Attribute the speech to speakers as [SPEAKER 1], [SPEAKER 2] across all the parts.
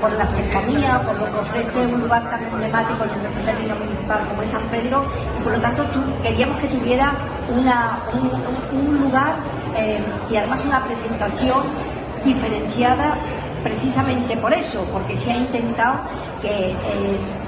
[SPEAKER 1] por la cercanía, por lo que ofrece un lugar tan emblemático en nuestro término municipal como es San Pedro y por lo tanto queríamos que tuviera un, lugar eh, y además una presentación diferenciada precisamente por eso, porque se ha intentado que eh,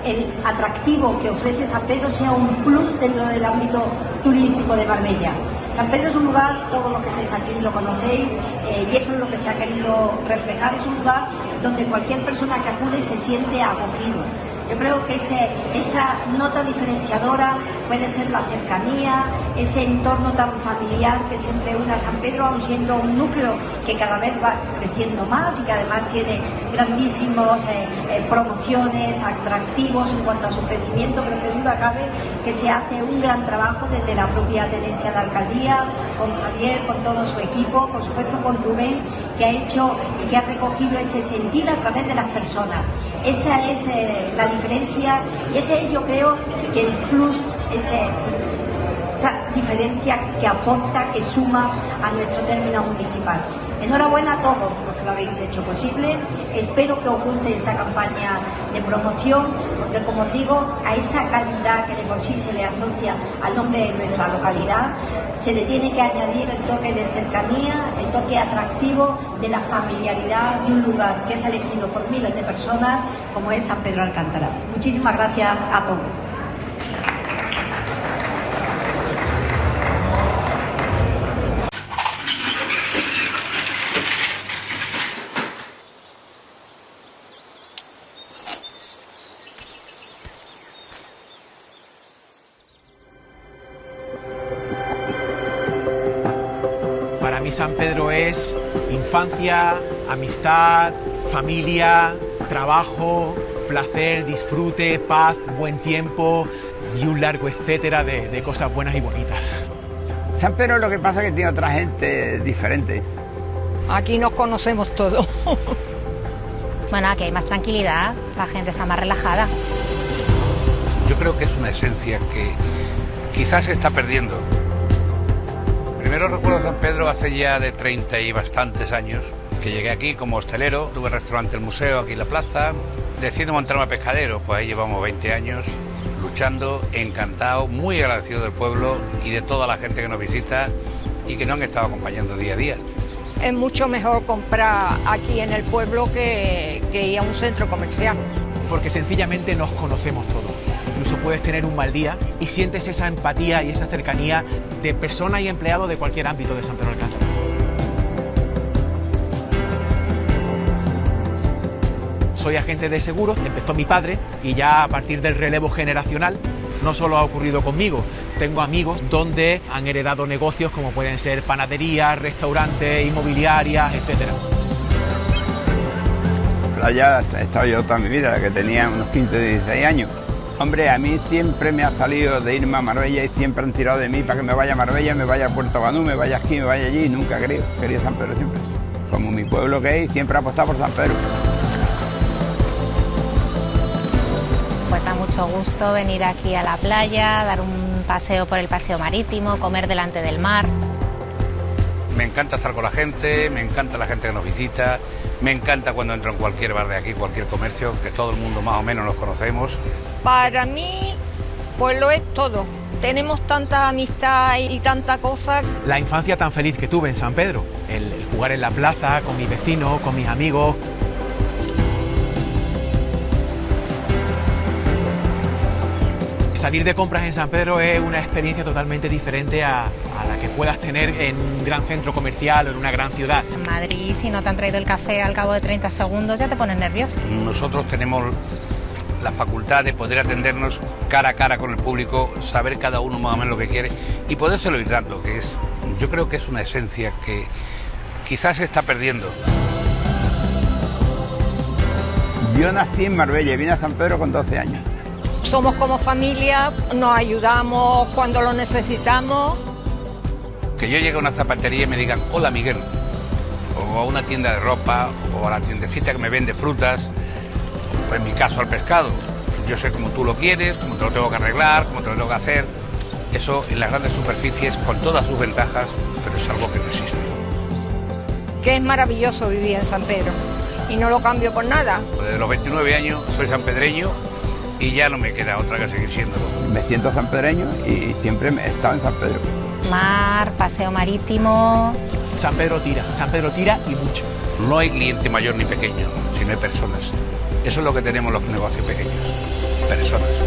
[SPEAKER 1] el atractivo que ofrece San Pedro sea un plus dentro del ámbito turístico de Marbella. San Pedro es un lugar, todos los que estáis aquí lo conocéis, eh, y eso es lo que se ha querido reflejar, es un lugar donde cualquier persona que acude se siente acogido. Yo creo que esa nota diferenciadora puede ser la cercanía, ese entorno tan familiar que siempre une a San Pedro, aun siendo un núcleo que cada vez va creciendo más y que además tiene grandísimos eh, eh, promociones, atractivos en cuanto a su crecimiento, pero que duda cabe que se hace un gran trabajo desde la propia tenencia de alcaldía, con Javier, con todo su equipo, por supuesto con Rubén, que ha hecho y que ha recogido ese sentir a través de las personas. Esa es eh, la diferencia y ese es yo creo que el plus, esa diferencia que aporta, que suma a nuestro término municipal. Enhorabuena a todos los que lo habéis hecho posible. Espero que os guste esta campaña de promoción, porque como os digo, a esa calidad que de por sí se le asocia al nombre de nuestra localidad, se le tiene que añadir el toque de cercanía, el toque atractivo de la familiaridad de un lugar que es elegido por miles de personas como es San Pedro Alcántara. Muchísimas gracias a todos.
[SPEAKER 2] San Pedro es infancia, amistad, familia, trabajo, placer, disfrute, paz, buen tiempo y un largo etcétera de, cosas buenas y bonitas.
[SPEAKER 3] San Pedro lo que pasa es que tiene otra gente diferente.
[SPEAKER 4] Aquí nos conocemos todos.
[SPEAKER 5] bueno, aquí hay más tranquilidad, la gente está más relajada.
[SPEAKER 6] Yo creo que es una esencia que quizás se está perdiendo primero recuerdo San Pedro hace ya de 30 y bastantes años, que llegué aquí como hostelero, tuve restaurante El Museo aquí en la plaza, decido montarme a pescadero, pues ahí llevamos 20 años luchando, encantado, muy agradecido del pueblo y de toda la gente que nos visita y que nos han estado acompañando día a día.
[SPEAKER 4] Es mucho mejor comprar aquí en el pueblo que, que ir a un centro comercial.
[SPEAKER 2] Porque sencillamente nos conocemos todos incluso puedes tener un mal día y sientes esa empatía y esa cercanía de persona y empleado de cualquier ámbito de San Pedro Alcántara. Soy agente de seguros, empezó mi padre y ya a partir del relevo generacional no solo ha ocurrido conmigo, tengo amigos donde han heredado negocios como pueden ser panaderías, restaurantes, inmobiliarias, etc.
[SPEAKER 3] Playa he estado yo toda mi vida, que tenía unos 15, 16 años. Hombre, a mí siempre me ha salido de irme a Marbella y siempre han tirado de mí para que me vaya a Marbella, me vaya a Puerto Banú, me vaya aquí, me vaya allí, nunca. Quería San Pedro siempre. Como mi pueblo que es, siempre ha apostado por San Pedro.
[SPEAKER 5] Pues da mucho gusto venir aquí a la playa, dar un paseo por el paseo marítimo, comer delante del mar.
[SPEAKER 6] Me encanta estar con la gente, me encanta la gente que nos visita, me encanta cuando entro en cualquier bar de aquí, cualquier comercio, que todo el mundo más o menos nos conocemos.
[SPEAKER 4] Para mí, pues lo es todo. Tenemos tanta amistad y tanta cosa.
[SPEAKER 2] La infancia tan feliz que tuve en San Pedro, el, jugar en la plaza con mis vecinos, con mis amigos, salir de compras en San Pedro es una experiencia totalmente diferente a, la que puedas tener en un gran centro comercial o en una gran ciudad.
[SPEAKER 5] En Madrid, si no te han traído el café al cabo de 30 segundos, ya te pones nervioso.
[SPEAKER 6] Nosotros tenemos la facultad de poder atendernos cara a cara con el público, saber cada uno más o menos lo que quiere y podérselo ir dando, que es, yo creo que es una esencia que quizás se está perdiendo.
[SPEAKER 3] Yo nací en Marbella y vine a San Pedro con 12 años
[SPEAKER 4] somos como familia, nos ayudamos cuando lo necesitamos.
[SPEAKER 6] Que yo llegue a una zapatería y me digan, hola Miguel, o a una tienda de ropa, o a la tiendecita que me vende frutas, o en mi caso al pescado. Yo sé cómo tú lo quieres, cómo te lo tengo que arreglar, cómo te lo tengo que hacer. Eso en las grandes superficies, con todas sus ventajas, pero es algo que no existe.
[SPEAKER 4] Que es maravilloso vivir en San Pedro. y no lo cambio por nada.
[SPEAKER 6] Desde los 29 años soy sanpedreño y ya no me queda otra que seguir siéndolo.
[SPEAKER 3] Me siento sanpedreño y siempre he estado en San Pedro.
[SPEAKER 5] Mar, paseo marítimo.
[SPEAKER 2] San Pedro tira, San Pedro tira y mucho.
[SPEAKER 6] No hay cliente mayor ni pequeño, sino hay personas. Eso es lo que tenemos los negocios pequeños, personas.